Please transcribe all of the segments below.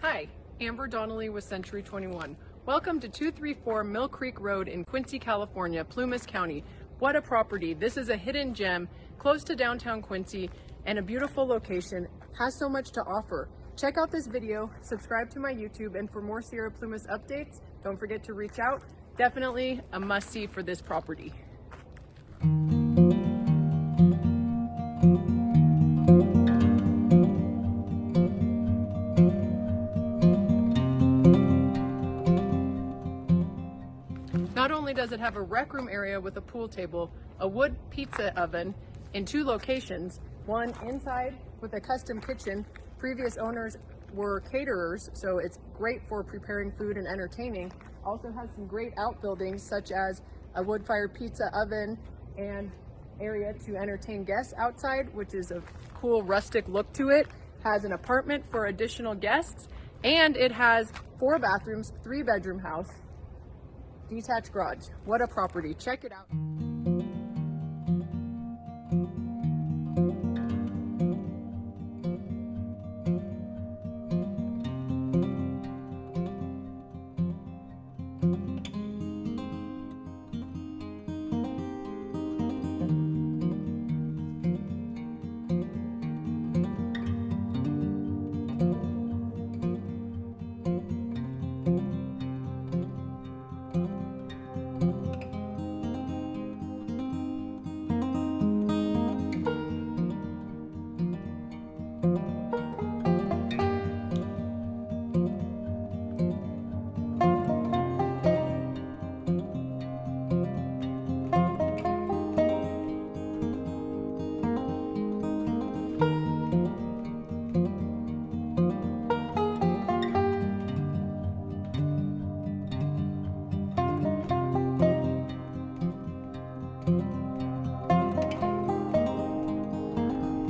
Hi, Amber Donnelly with Century 21. Welcome to 234 Mill Creek Road in Quincy, California, Plumas County. What a property. This is a hidden gem close to downtown Quincy and a beautiful location. Has so much to offer. Check out this video, subscribe to my YouTube, and for more Sierra Plumas updates, don't forget to reach out. Definitely a must-see for this property. Not only does it have a rec room area with a pool table, a wood pizza oven in two locations, one inside with a custom kitchen. Previous owners were caterers, so it's great for preparing food and entertaining. Also has some great outbuildings such as a wood-fired pizza oven and area to entertain guests outside, which is a cool rustic look to it. Has an apartment for additional guests and it has four bathrooms, three bedroom house, detached garage. What a property. Check it out.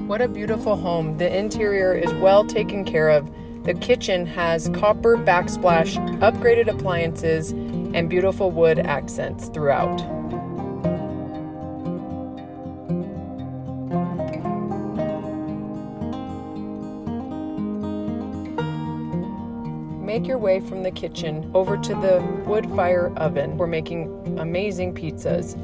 What a beautiful home. The interior is well taken care of. The kitchen has copper backsplash, upgraded appliances, and beautiful wood accents throughout. Make your way from the kitchen over to the wood fire oven. We're making amazing pizzas.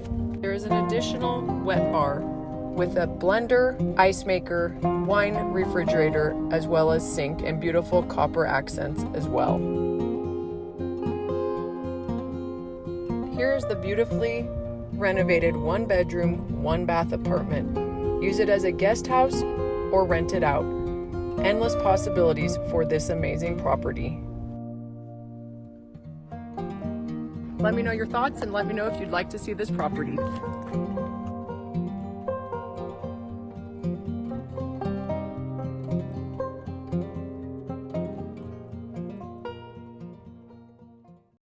There is an additional wet bar with a blender, ice maker, wine refrigerator, as well as sink and beautiful copper accents as well. Here's the beautifully renovated one bedroom, one bath apartment. Use it as a guest house or rent it out. Endless possibilities for this amazing property. Let me know your thoughts and let me know if you'd like to see this property.